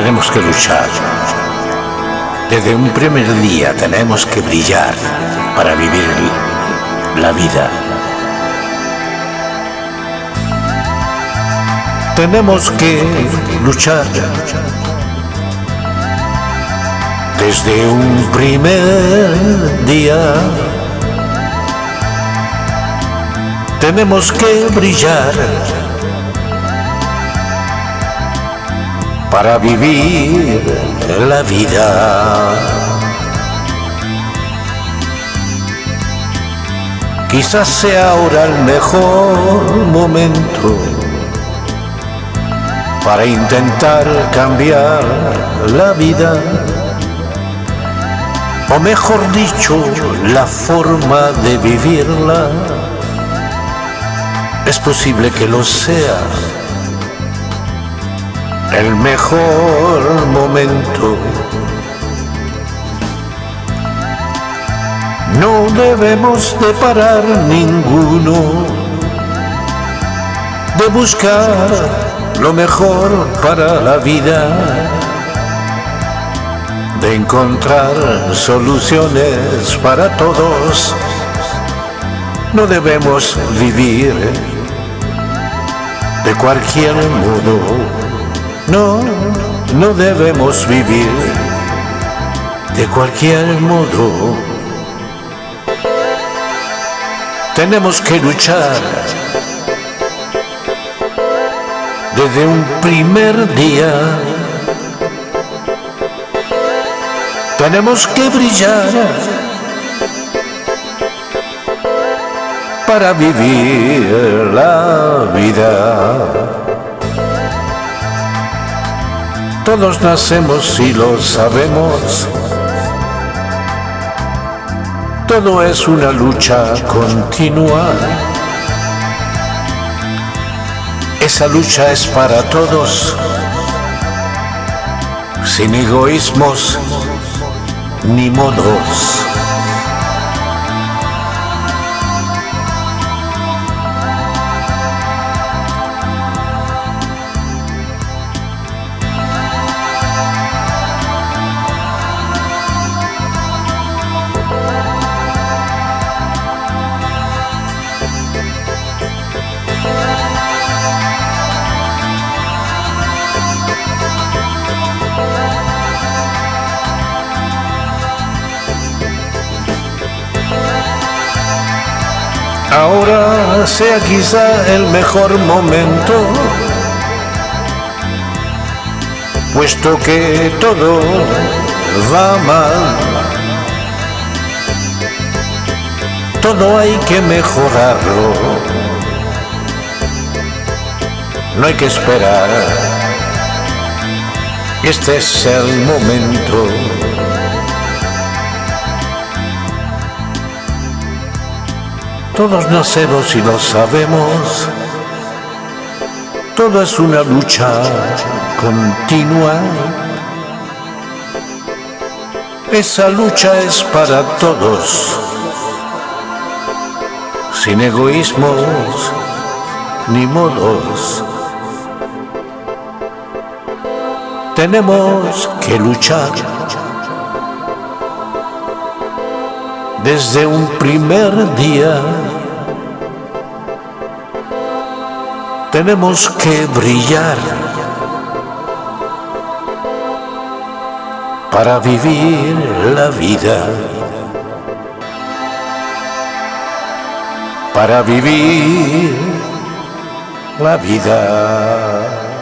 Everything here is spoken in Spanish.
tenemos que luchar. Desde un primer día tenemos que brillar para vivir la vida. Tenemos que luchar desde un primer día. Tenemos que brillar para vivir la vida. Quizás sea ahora el mejor momento para intentar cambiar la vida, o mejor dicho, la forma de vivirla. Es posible que lo sea el mejor momento. No debemos de parar ninguno de buscar lo mejor para la vida, de encontrar soluciones para todos. No debemos vivir de cualquier modo no, no debemos vivir de cualquier modo. Tenemos que luchar desde un primer día. Tenemos que brillar para vivir la vida. Todos nacemos y lo sabemos. Todo es una lucha continua. Esa lucha es para todos, sin egoísmos ni modos. Ahora sea quizá el mejor momento, puesto que todo va mal. Todo hay que mejorarlo. No hay que esperar. Este es el momento. Todos nacemos y lo sabemos. Todo es una lucha continua. Esa lucha es para todos, sin egoísmos ni modos. Tenemos que luchar desde un primer día. Tenemos que brillar para vivir la vida. Para vivir la vida.